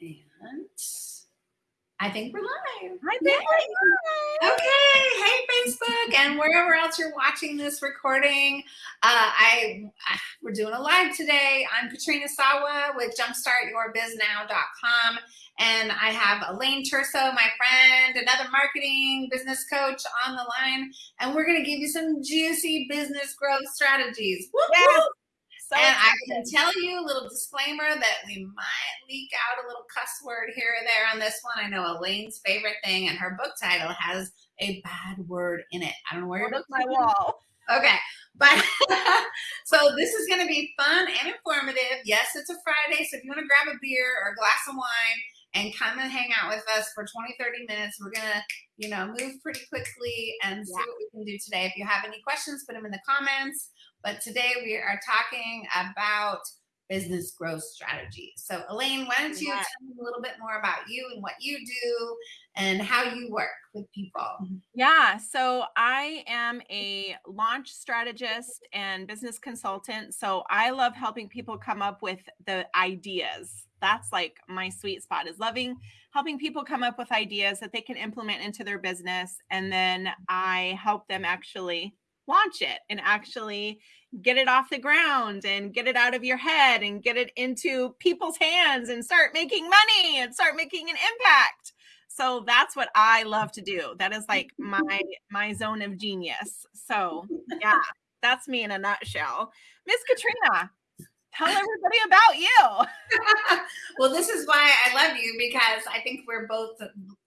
And I think we're live. I think we're live. Okay. Hey, Facebook, and wherever else you're watching this recording. Uh, I we're doing a live today. I'm Katrina Sawa with JumpstartYourBizNow.com, and I have Elaine Turso, my friend, another marketing business coach, on the line, and we're going to give you some juicy business growth strategies. Woo, Yes. woo. So and I can tell you a little disclaimer that we might leak out a little cuss word here or there on this one. I know Elaine's favorite thing, and her book title has a bad word in it. I don't know where your book my wall. Okay, but so this is going to be fun and informative. Yes, it's a Friday, so if you want to grab a beer or a glass of wine and come and hang out with us for 20, 30 minutes, we're going to, you know, move pretty quickly and see Yeah. what we can do today. If you have any questions, put them in the comments. But today we are talking about business growth strategies. So Elaine, why don't you Yeah. tell me a little bit more about you and what you do and how you work with people? Yeah, so I am a launch strategist and business consultant. So I love helping people come up with the ideas. That's like my sweet spot is loving helping people come up with ideas that they can implement into their business and then I help them actually launch it and actually get it off the ground and get it out of your head and get it into people's hands and start making money and start making an impact. So that's what I love to do. That is like my my zone of genius. So yeah, that's me in a nutshell. Miss Katrina, tell everybody about you. well, this is why I love you because I think we're both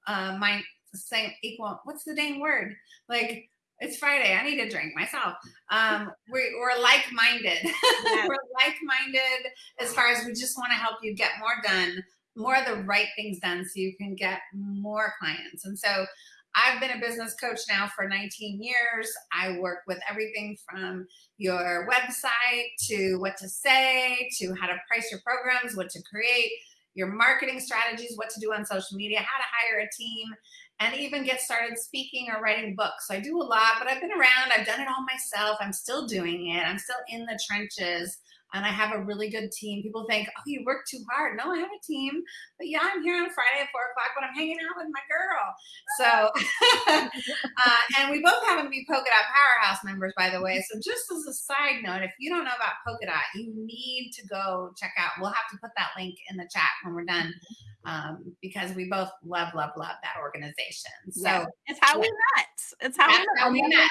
uh, my same equal. What's the dang word? Like it's Friday. I need a drink myself. Um, we, we're like-minded. Yes. we're like-minded as far as we just want to help you get more done, more of the right things done, so you can get more clients. And so. I've been a business coach now for 19 years. I work with everything from your website to what to say to how to price your programs, what to create, your marketing strategies, what to do on social media, how to hire a team, and even get started speaking or writing books. So I do a lot, but I've been around, I've done it all myself. I'm still doing it. I'm still in the trenches. And I have a really good team. People think, oh, you work too hard. No, I have a team. But yeah, I'm here on Friday at four o'clock, but I'm hanging out with my girl. So, uh, and we both happen to be Polka Dot Powerhouse members, by the way. So, just as a side note, if you don't know about Polka Dot, you need to go check out. We'll have to put that link in the chat when we're done um, because we both love, love, love that organization. So, Yeah. It's how we met. It's how we met. how we met.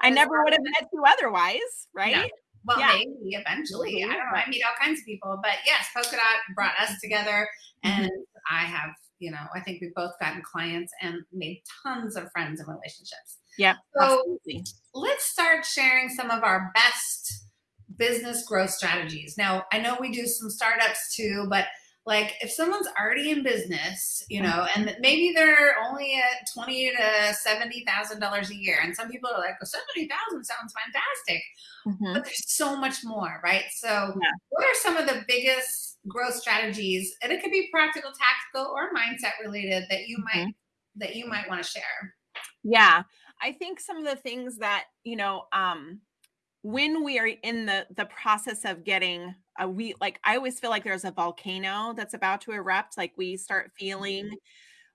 I never would have met you otherwise, right? Well, Yeah. maybe eventually. I don't know. I meet all kinds of people, but yes, Polka Dot brought us together, Mm-hmm. and I have, you know, I think we've both gotten clients and made tons of friends and relationships. Yeah. So- absolutely. let's start sharing some of our best business growth strategies. Now, I know we do some startups too, but like if someone's already in business, you know, and maybe they're only at twenty to seventy thousand dollars a year, and some people are like, "Well, seventy thousand sounds fantastic," Mhm. but there's so much more, right? So, Yeah. what are some of the biggest growth strategies? And it could be practical, tactical, or mindset related that you Mm-hmm. might that you might want to share. Yeah. I think some of the things that, you know, um, when we are in the the process of getting a we like I always feel like there's a volcano that's about to erupt. Like we start feeling mm-hmm.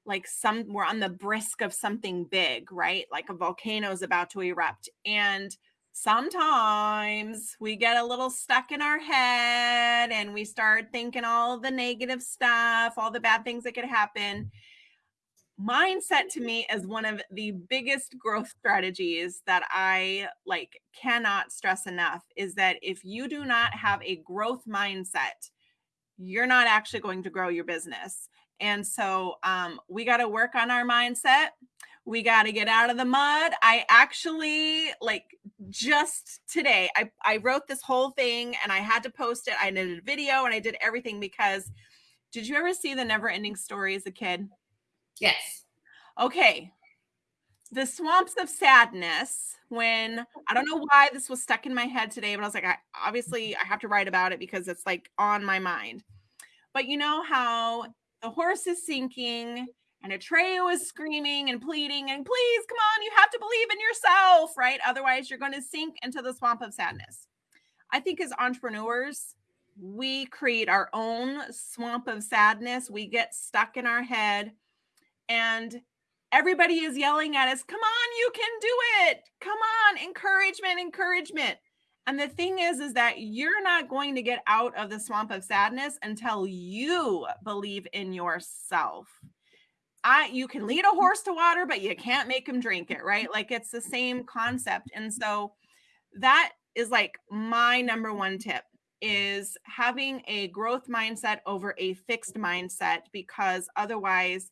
like some we're on the brisk of something big, right? Like a volcano is about to erupt. And sometimes we get a little stuck in our head and we start thinking all the negative stuff, all the bad things that could happen mindset to me is one of the biggest growth strategies that I like cannot stress enough is that if you do not have a growth mindset, you're not actually going to grow your business. And so um, we got to work on our mindset. We got to get out of the mud. I actually like just today, I, I wrote this whole thing and I had to post it. I did a video and I did everything because did you ever see the never ending story as a kid? Yes. Okay. The swamps of sadness. When I don't know why this was stuck in my head today, but I was like, I obviously I have to write about it because it's like on my mind. But you know how the horse is sinking and Atreyu is screaming and pleading and please come on, you have to believe in yourself, right? Otherwise, you're going to sink into the swamp of sadness. I think as entrepreneurs, we create our own swamp of sadness. We get stuck in our head and everybody is yelling at us, come on, you can do it. Come on, encouragement, encouragement. And the thing is, is that you're not going to get out of the swamp of sadness until you believe in yourself. I you can lead a horse to water, but you can't make him drink it, right? Like it's the same concept. And so that is like my number one tip is having a growth mindset over a fixed mindset because otherwise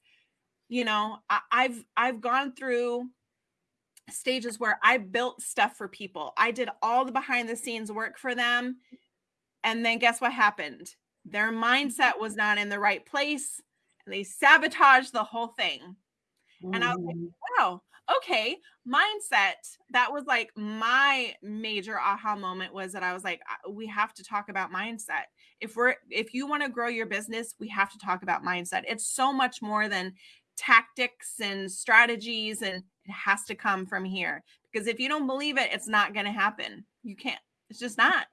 you know I, i've i've gone through stages where i built stuff for people. I did all the behind the scenes work for them and then guess what happened? Their mindset was not in the right place and they sabotaged the whole thing. And i was like wow okay. Mindset that was like my major aha moment was that i was like uh, we have to talk about mindset. If we're if you want to grow your business we have to talk about mindset. It's so much more than tactics and strategies and it has to come from here because if you don't believe it it's not going to happen you can't it's just not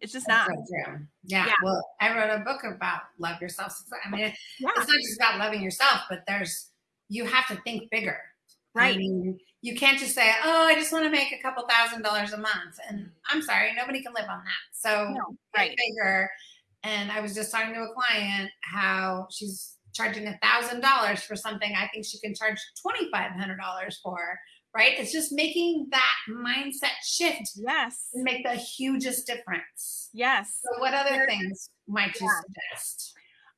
it's just not so true. Yeah. Yeah. Well, I wrote a book about love yourself. I mean, it- yeah it's not just about loving yourself, but there's you have to think bigger. I right mean, you can't just say, "Oh, I just want to make a couple thousand dollars a month," and I'm sorry, nobody can live on that. So no, right bigger. And I was just talking to a client how she's charging a thousand dollars for something I think she can charge twenty five hundred dollars for. Right? It's just making that mindset shift yes make the hugest difference. yes So, what other things might you Yeah. suggest?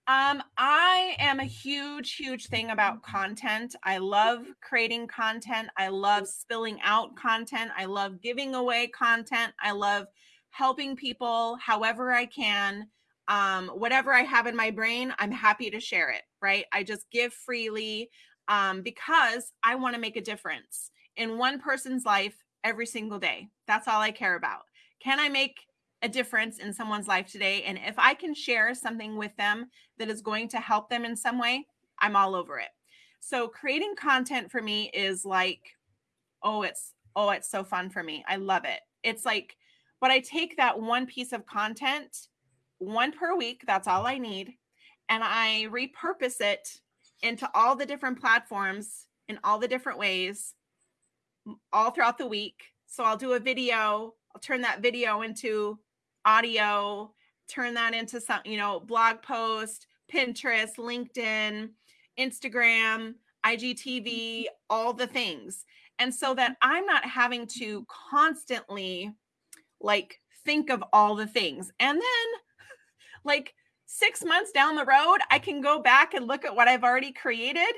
Um, I am a huge, huge thing about content. I love creating content. I love spilling out content. I love giving away content. I love helping people however I can. Um, whatever I have in my brain, I'm happy to share it, right? I just give freely um, because I want to make a difference in one person's life every single day. That's all I care about. Can I make a difference in someone's life today? And if I can share something with them that is going to help them in some way, I'm all over it. So creating content for me is like, oh, it's oh, it's so fun for me. I love it. It's like, but I take that one piece of content, one per week, that's all I need, and I repurpose it into all the different platforms in all the different ways all throughout the week. So I'll do a video, I'll turn that video into audio, turn that into some, you know, blog post, Pinterest, LinkedIn, Instagram, IGTV, mm-hmm. all the things. And so that I'm not having to constantly like think of all the things. And then like 6 months down the road, I can go back and look at what I've already created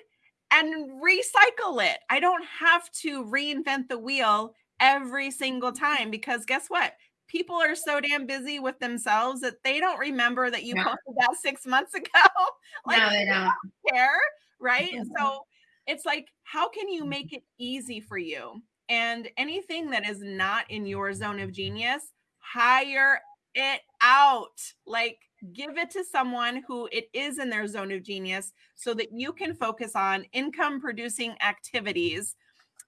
and recycle it. I don't have to reinvent the wheel every single time because guess what? People are so damn busy with themselves that they don't remember that you posted that six months ago. like, no, they don't. care, right? Mhm. So it's like, how can you make it easy for you? And anything that is not in your zone of genius, hire it out. Like, give it to someone who it is in their zone of genius so that you can focus on income producing activities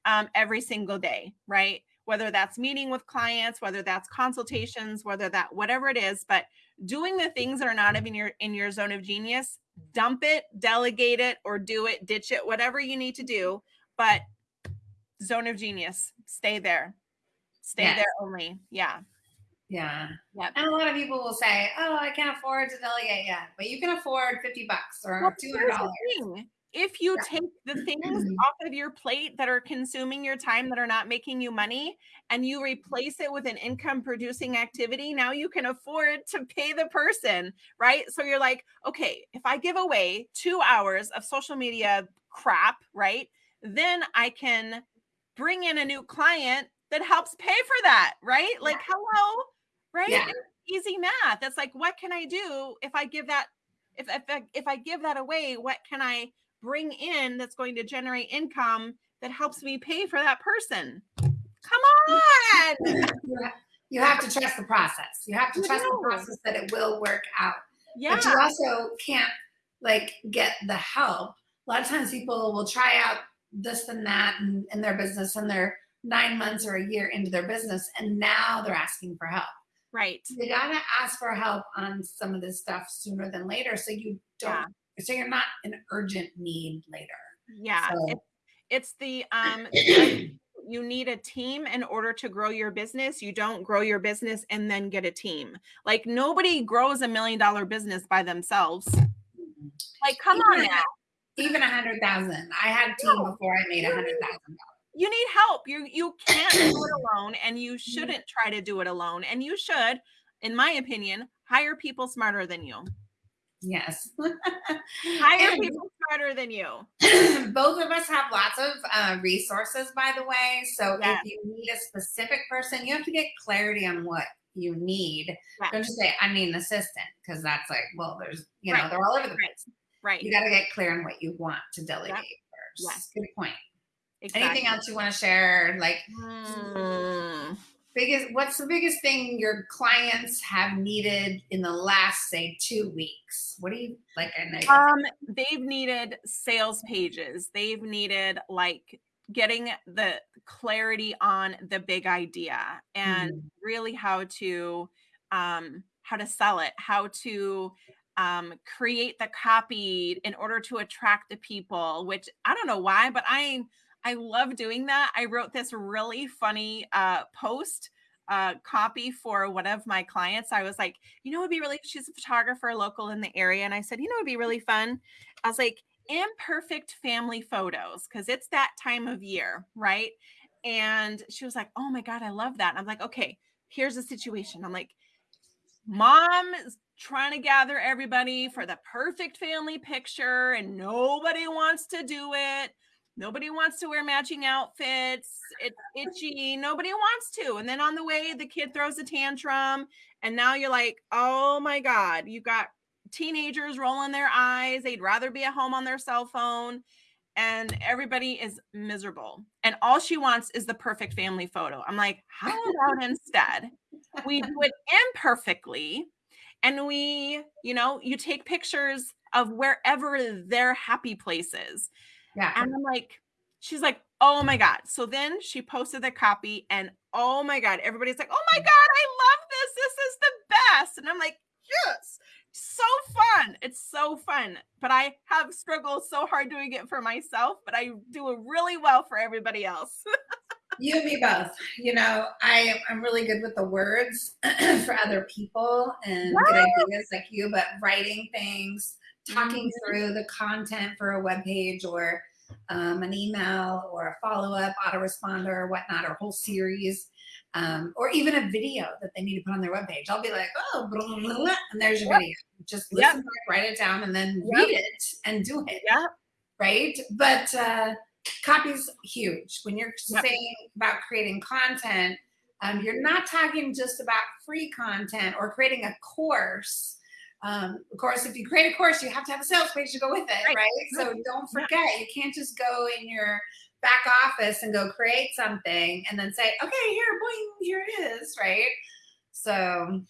um, every single day, right? Whether that's meeting with clients, whether that's consultations, whether that whatever it is, but doing the things that are not in your in your zone of genius, dump it, delegate it, or do it, ditch it, whatever you need to do. But zone of genius, stay there, stay Yes. there only. Yeah, Yeah. Yep. And a lot of people will say, "Oh, I can't afford to delegate yet," but you can afford fifty bucks or Well, two here's hundred the dollars. thing. If you Yeah. take the things mm-hmm. off of your plate that are consuming your time that are not making you money and you replace it with an income producing activity, now you can afford to pay the person, right? So you're like, okay, if I give away two hours of social media crap, right? Then I can bring in a new client that helps pay for that, right? Like, hello, right? Yeah. Easy math. That's like, what can I do if I give that if if I, if I give that away, what can I bring in that's going to generate income that helps me pay for that person? Come on. You You have to trust the process. You have to You trust the process that it will work out. Yeah. But you also can't like get the help. A lot of times people will try out this and that in, in their business and they're nine months or a year into their business and now they're asking for help. Right. you gotta ask for help on some of this stuff sooner than later so you don't Yeah. so you're not an urgent need later. Yeah. So- It's, it's the um you need a team in order to grow your business. You don't grow your business and then get a team. Like nobody grows a million dollar business by themselves. Like come on Even- now. Even a hundred thousand. I had a team before I made a hundred thousand. You need help. You you can't do it alone and you shouldn't try to do it alone. And you should, in my opinion, hire people smarter than you. Yes. Hire And- people smarter than you. Both of us have lots of uh, resources, by the way. So Yeah. if you need a specific person, you have to get clarity on what you need. Yeah. Don't just say, I need an assistant, because that's like, well, there's, you know, Right. they're all over the place. Right. You got to get clear on what you want to delegate first. Yes. Good point. Exactly. Anything else you want to share? Like, Mm. biggest, what's the biggest thing your clients have needed in the last, say, two weeks? What do you like? Um, they've needed sales pages. They've needed like getting the clarity on the big idea and Mhm. really how to um how to sell it, how to um create the copy in order to attract the people, which I don't know why, but I I love doing that. I wrote this really funny uh post uh copy for one of my clients. I was like, you know, it'd be really she's a photographer local in the area. And I said, you know, it'd be really fun. I was like, imperfect family photos, because it's that time of year, right? And she was like, oh my God, I love that. And I'm like, okay, here's the situation. I'm like, mom is trying to gather everybody for the perfect family picture, and nobody wants to do it. Nobody wants to wear matching outfits. It's itchy. Nobody wants to. And then on the way, the kid throws a tantrum. And now you're like, oh my God, you got teenagers rolling their eyes. They'd rather be at home on their cell phone. And everybody is miserable. And all she wants is the perfect family photo. I'm like, how about instead we do it imperfectly and we, you know, you take pictures of wherever their happy place is. Yeah. And I'm like, she's like, oh my God. So then she posted the copy, and oh my God, everybody's like, oh my mm. God, I love this. This is the best. And I'm like, yes, so fun. It's so fun. But I have struggled so hard doing it for myself, but I do it really well for everybody else. You and me both. You know, I I'm really good with the words for other people and good ideas like you, but writing things, talking Mhm. through the content for a web page or um, an email or a follow up autoresponder or whatnot, or whole series, um, or even a video that they need to put on their webpage. I'll be like, oh, blah, blah, blah, and there's your Yep. video. Just Yep. listen back, write it down, and then Yep. read it and do it Yeah. right? But uh, copy's huge. When you're Yep. saying about creating content, um, you're not talking just about free content or creating a course. Um, of course, if you create a course, you have to have a sales page to go with it, Right. right? So don't forget, you can't just go in your back office and go create something and then say, okay, here, boing, here it is, right? So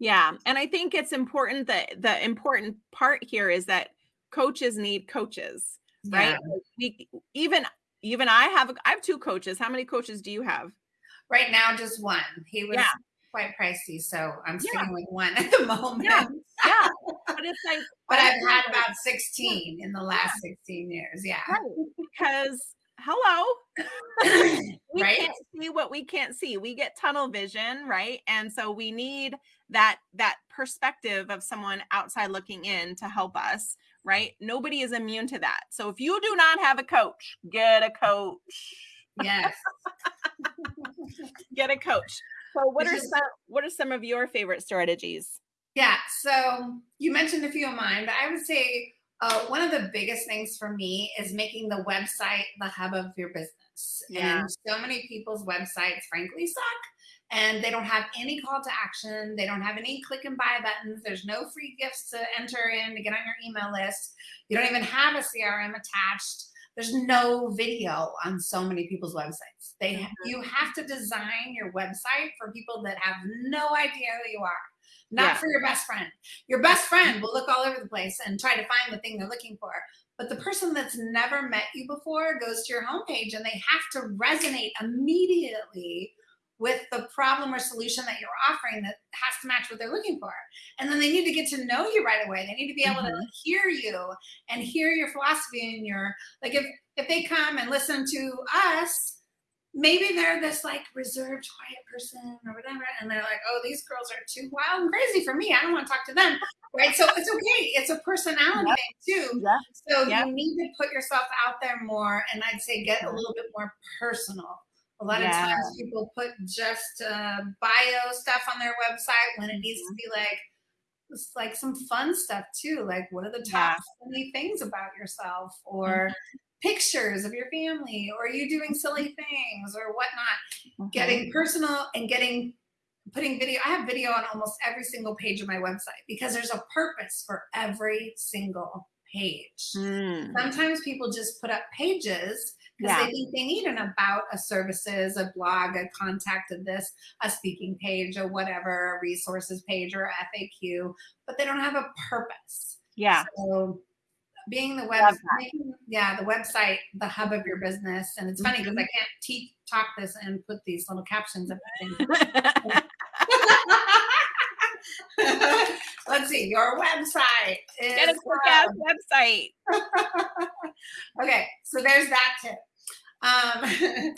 Yeah, and I think it's important that the important part here is that coaches need coaches, right? yeah. Like, We even even I have I have two coaches. How many coaches do you have? right now, just one. He was Yeah. Quite pricey, so I'm Yeah. sticking with one at the moment. Yeah. Yeah, but it's like But I've had about 16 in the last 16 years. Yeah. right, because hello, we Right? can't see what we can't see. We get tunnel vision, right? And so we need that that perspective of someone outside looking in to help us, right? Nobody is immune to that. So if you do not have a coach, get a coach. Yes. Get a coach. So what are some what are some of your favorite strategies? Yeah. So you mentioned a few of mine, but I would say uh, one of the biggest things for me is making the website the hub of your business. Yeah. And so many people's websites, frankly, suck. And they don't have any call to action. They don't have any click and buy buttons. There's no free gifts to enter in to get on your email list. You don't even have a CRM attached. There's no video on so many people's websites. They Mhm. you have to design your website for people that have no idea who you are, not Yeah. for your best friend. Your best friend will look all over the place and try to find the thing they're looking for. But the person that's never met you before goes to your homepage and they have to resonate immediately with the problem or solution that you're offering that has to match what they're looking for. And then they need to get to know you right away. They need to be able Mhm. to hear you and hear your philosophy and your like if if they come and listen to us, maybe they're this like reserved, quiet person or whatever, and they're like, oh, these girls are too wild and crazy for me. I don't want to talk to them. Right. So it's okay. It's a personality Yep. thing too. Yeah. So Yep. you need to put yourself out there more, and I'd say get a little bit more personal. A lot Yeah. of times people put just uh, bio stuff on their website when it needs Mm-hmm. to be like it's like some fun stuff too. Like what are the Yeah. top funny things about yourself, or pictures of your family, or you doing silly things or whatnot. Mhm. Getting personal and getting putting video. I have video on almost every single page of my website because there's a purpose for every single page. Mm. Sometimes people just put up pages because Yeah. they think they need an about a services, a blog, a contact of this, a speaking page, or whatever, a resources page or FAQ, but they don't have a purpose. Yeah. So being the Love web, that. making, yeah, the website, the hub of your business. And it's funny because I mm-hmm. can't teach talk this and put these little captions up. Let's see, your website is Get a quick ass website. okay, so there's that tip. Um,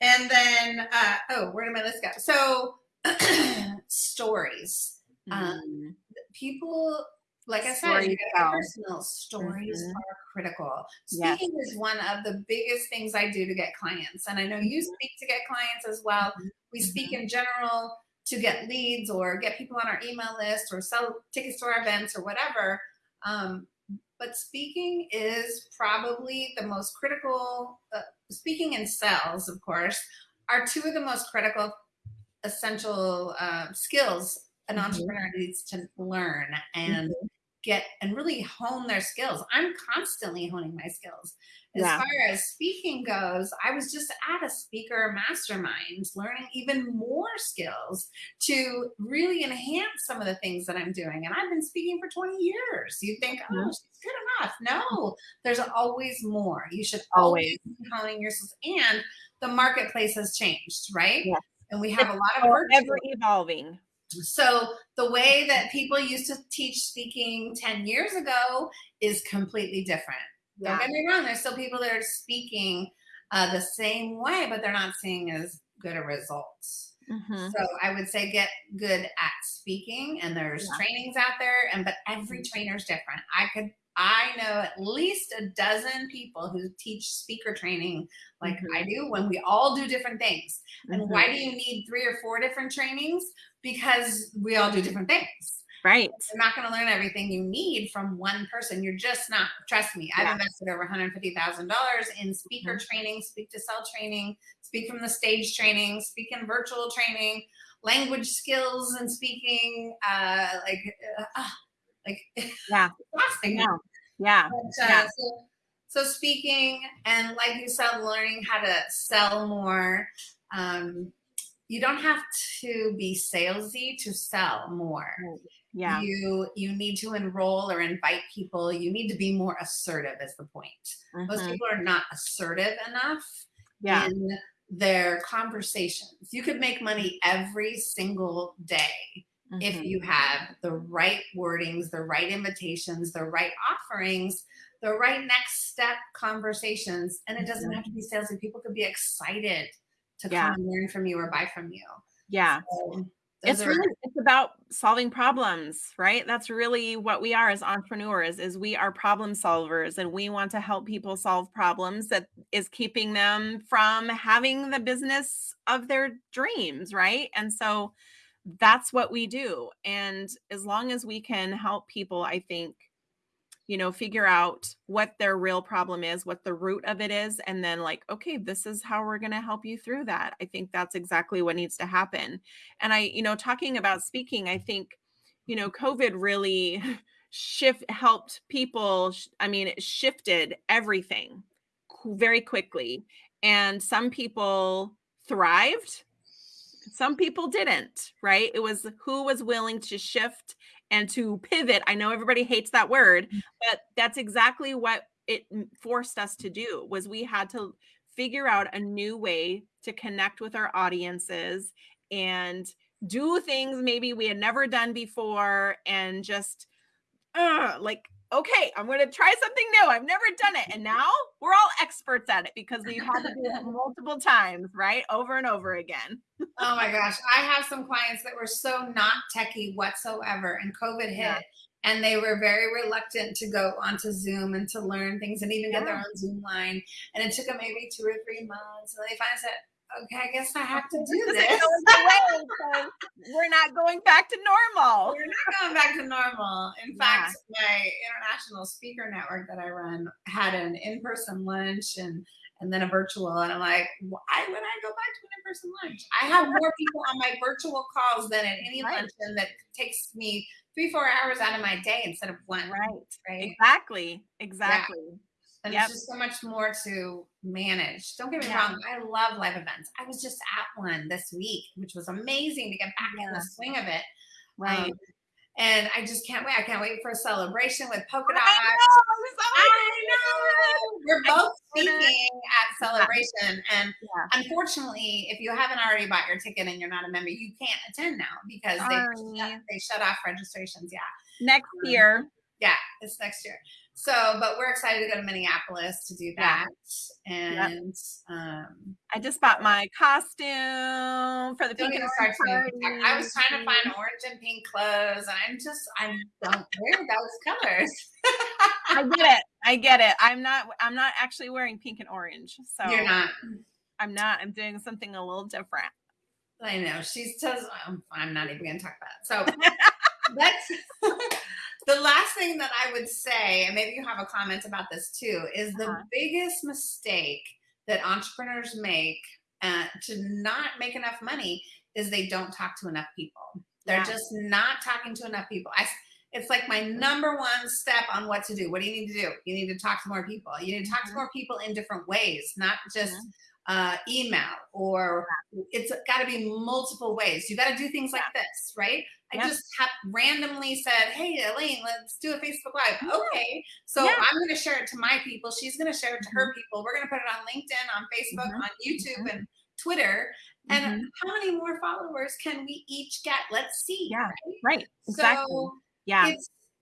and then, uh, oh, where did my list go? So, stories. Um, Mm. People, like I said, Stories you gotta tell. get personal. Stories Mhm. are critical. Yes. Speaking is one of the biggest things I do to get clients. And I know you Mhm. speak to get clients as well. Mhm. We speak in general to get leads or get people on our email list or sell tickets to our events or whatever. Um, but speaking is probably the most critical, uh, speaking and sales, of course, are two of the most critical, essential uh, skills an Mhm. entrepreneur needs to learn and get and really hone their skills. I'm constantly honing my skills. As Yeah. far as speaking goes, I was just at a speaker mastermind learning even more skills to really enhance some of the things that I'm doing. And I've been speaking for 20 years. You think, oh, Mhm. she's good enough. No, there's always more. You should Always. be honing your skills. And the marketplace has changed, right? Yes. And we have a lot of work. ever evolving. so the way that people used to teach speaking 10 years ago is completely different. Don't get me wrong, there's still people that are speaking uh, the same way, but they're not seeing as good a results. Mhm. So I would say get good at speaking and there's Yeah. trainings out there and but every trainer is different. I could I know at least a dozen people who teach speaker training like Mhm. I do when we all do different things. And Mhm. why do you need three or four different trainings? Because we all do different things. Right. You're not going to learn everything you need from one person. You're just not. Trust me, I've invested over $150,000 in speaker Mhm. training, speak to sell training, speak from the stage training, speak in virtual training, language skills and speaking. Uh, like, uh, ah, like Yeah. exhausting. Yeah. Yeah. But, uh, Yeah. so, so speaking and like you said, learning how to sell more. Um, you don't have to be salesy to sell more. Yeah. You you need to enroll or invite people. You need to be more assertive. Is the point? Most Mhm. people are not assertive enough Yeah. in their conversations. You could make money every single day if Mhm. you have the right wordings, the right invitations, the right offerings, the right next step conversations. And it doesn't Mhm. have to be salesy. People could be excited to Yeah. come and learn from you or buy from you. Yeah. So those It's are- really it's about solving problems, right? That's really what we are as entrepreneurs is we are problem solvers and we want to help people solve problems that is keeping them from having the business of their dreams, right? And so that's what we do. And as long as we can help people, I think you know, figure out what their real problem is, what the root of it is, and then like, okay, this is how we're going to help you through that. I think that's exactly what needs to happen. And I, you know, talking about speaking, I think, you know, COVID really shift helped people. I mean, it shifted everything very quickly. And some people thrived, some people didn't, right? It was who was willing to shift and to pivot. I know everybody hates that word, but that's exactly what it forced us to do was we had to figure out a new way to connect with our audiences and do things maybe we had never done before and just uh, like okay i'm going to try something new i've never done it and now we're all experts at it because we've had to do it multiple times right over and over again oh my gosh i have some clients that were so not techie whatsoever and covid hit yeah. and they were very reluctant to go onto zoom and to learn things and even yeah. get their own zoom line and it took them maybe two or three months and they finally said okay, I guess I have to do this. we're not going back to normal. We're not going back to normal. In yeah. fact, my international speaker network that I run had an in-person lunch and and then a virtual. And I'm like, why would I go back to an in-person lunch? I have more people on my virtual calls than at any right. luncheon that takes me three, four hours out of my day instead of one. Right. Right. Exactly. Exactly. Yeah and yep. it's just so much more to manage. Don't get me yeah. wrong, I love live events. I was just at one this week, which was amazing to get back yeah. in the swing of it. Right. Um, and I just can't wait. I can't wait for a celebration with polka dots. I know. So I know. We're both speaking at celebration. And yeah. unfortunately, if you haven't already bought your ticket and you're not a member, you can't attend now because they, shut, they shut off registrations. Yeah. Next um, year. Yeah, it's next year. So, but we're excited to go to Minneapolis to do that. Yeah. And yep. um, I just bought my costume for the pink and orange I was trying to find orange and pink clothes, and I'm just I don't wear those colors. I get it. I get it. I'm not. I'm not actually wearing pink and orange. So you're not. I'm not. I'm doing something a little different. I know. She's just. I'm, I'm not even going to talk about it. So let's the last thing that I would say, and maybe you have a comment about this too, is the uh-huh. biggest mistake that entrepreneurs make uh, to not make enough money is they don't talk to enough people. They're yeah. just not talking to enough people. I, it's like my number one step on what to do. What do you need to do? You need to talk to more people. You need to talk mm-hmm. to more people in different ways, not just mm-hmm uh, email or it's got to be multiple ways. You got to do things like this, right? I yeah. just have randomly said, Hey, Elaine, let's do a Facebook Live. Yeah. Okay. So I'm going to share it to my people. She's going to share it to her mm-hmm. people. We're going to put it on LinkedIn, on Facebook, mm-hmm. on YouTube, mm-hmm. and Twitter. And mm-hmm. how many more followers can we each get? Let's see. Yeah. Right. right. Exactly. So yeah.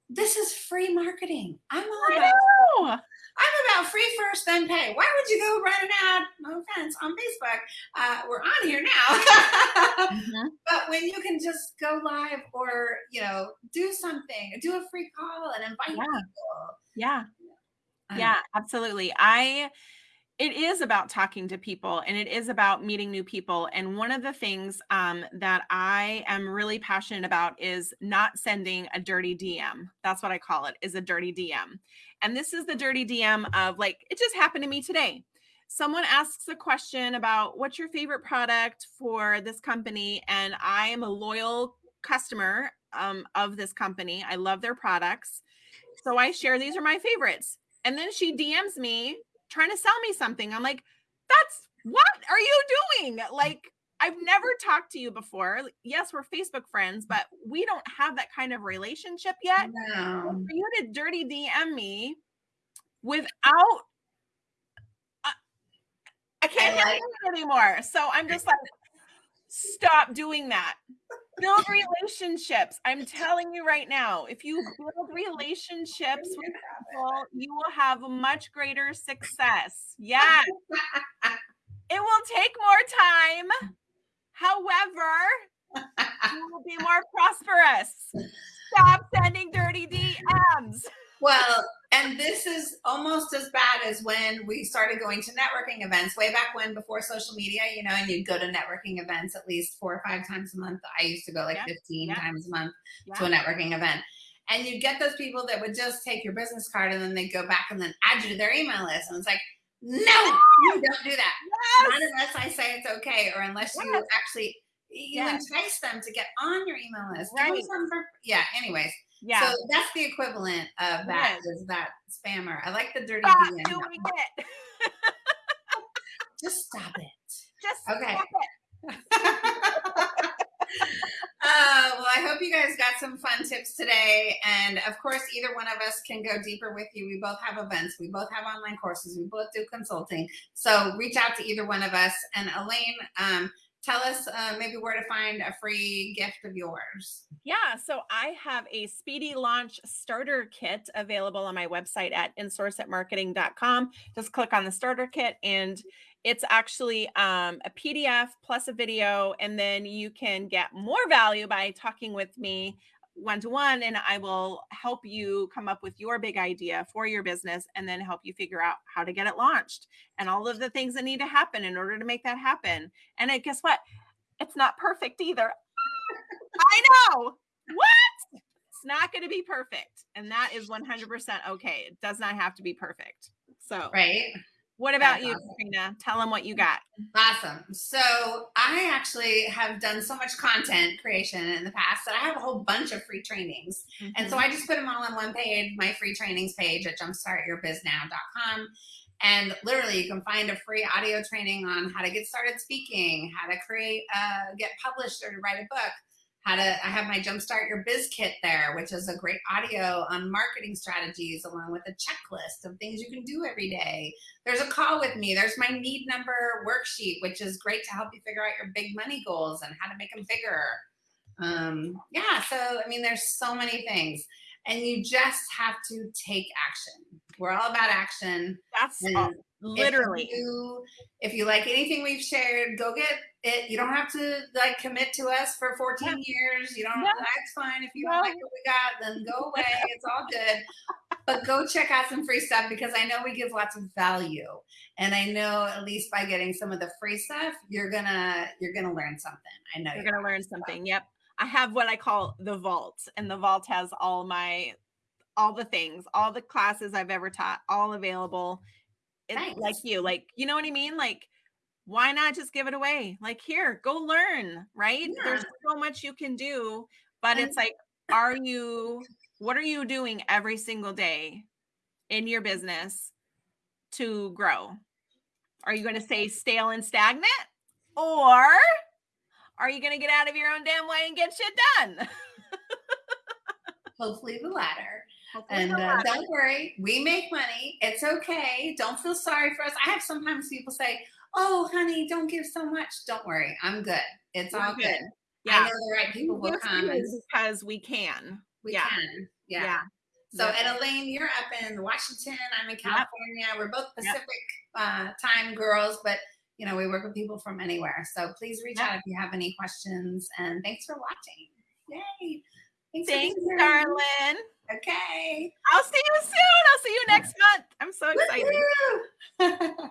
this is free marketing. I'm all about I'm about free first, then pay. Why would you go run an ad? No offense on Facebook. Uh, we're on here now. mm-hmm. But when you can just go live or you know do something, do a free call and invite yeah. people. Yeah. Yeah, absolutely. I it is about talking to people and it is about meeting new people and one of the things um, that i am really passionate about is not sending a dirty dm that's what i call it is a dirty dm and this is the dirty dm of like it just happened to me today. Someone asks a question about what's your favorite product for this company? And i am a loyal customer um, of this company. I love their products. So i share these are my favorites. And then she dms me trying to sell me something. I'm like, that's what are you doing? Like, I've never talked to you before. Yes, we're Facebook friends, but we don't have that kind of relationship yet. No. For you to dirty DM me without, uh, I can't I like- it anymore. So I'm just like, stop doing that build relationships. I'm telling you right now, if you build relationships with people, you will have much greater success. Yes. it will take more time. However, you will be more prosperous. Stop sending dirty DMs. Well, and this is almost as bad as when we started going to networking events way back when before social media, you know, and you'd go to networking events at least four or five times a month. I used to go like yeah. 15 yeah. times a month yeah. to a networking event. And you'd get those people that would just take your business card and then they'd go back and then add you to their email list. And it's like, no, you don't do that. Yes. Not unless I say it's okay or unless yes. you actually you yes. entice them to get on your email list. Right. Yeah, anyways. Yeah. So that's the equivalent of that yes. is that spammer. I like the dirty stop DM. Doing it. Just stop it. Just okay. uh, well, Well, I hope you guys got some fun tips today. And of course, either one of us can go deeper with you. We both have events, we both have online courses, we both do consulting. So reach out to either one of us. And Elaine, um, tell us uh, maybe where to find a free gift of yours. Yeah, so I have a speedy launch starter kit available on my website at insourceatmarketing.com. Just click on the starter kit and it's actually um, a PDF plus a video, and then you can get more value by talking with me one to one, and I will help you come up with your big idea for your business and then help you figure out how to get it launched and all of the things that need to happen in order to make that happen. And it, guess what? It's not perfect either. I know. What? It's not going to be perfect. And that is 100% okay. It does not have to be perfect. So, right. What about you, Trina? Tell them what you got. Awesome. So I actually have done so much content creation in the past that I have a whole bunch of free trainings. Mm-hmm. And so mm-hmm. I just put them all on one page, my free trainings page at jumpstartyourbiznow.com. And literally, you can find a free audio training on how to get started speaking, how to create, uh, get published, or to write a book how to i have my jumpstart your biz kit there which is a great audio on marketing strategies along with a checklist of things you can do every day. There's a call with me. There's my need number worksheet which is great to help you figure out your big money goals and how to make them bigger. Um, yeah so i mean there's so many things and you just have to take action. We're all about action. That's all, literally if you, if you like anything we've shared go get it. You don't have to like commit to us for 14 yeah. years. You don't that's fine. If you don't like what we got then go away. It's all good. But go check out some free stuff because i know we give lots of value. And i know at least by getting some of the free stuff you're gonna you're gonna learn something. I know you're, you're gonna learn something. Yep i have what i call the vault and the vault has all my all the things all the classes i've ever taught all available it's like you like you know what i mean like why not just give it away? Like, here, go learn, right? Yeah. There's so much you can do, but it's like, are you, what are you doing every single day in your business to grow? Are you going to say stale and stagnant? Or are you going to get out of your own damn way and get shit done? Hopefully the latter. Hopefully and uh, don't worry, we make money. It's okay. Don't feel sorry for us. I have sometimes people say, oh, honey, don't give so much. Don't worry. I'm good. It's We're all good. good. Yeah. I know the right people will come. Because we can. We yeah. can. Yeah. yeah. So, yeah. and Elaine, you're up in Washington. I'm in California. Yep. We're both Pacific yep. uh, time girls, but you know, we work with people from anywhere. So please reach yep. out if you have any questions. And thanks for watching. Yay. Thanks, thanks darling. Okay. I'll see you soon. I'll see you next month. I'm so excited.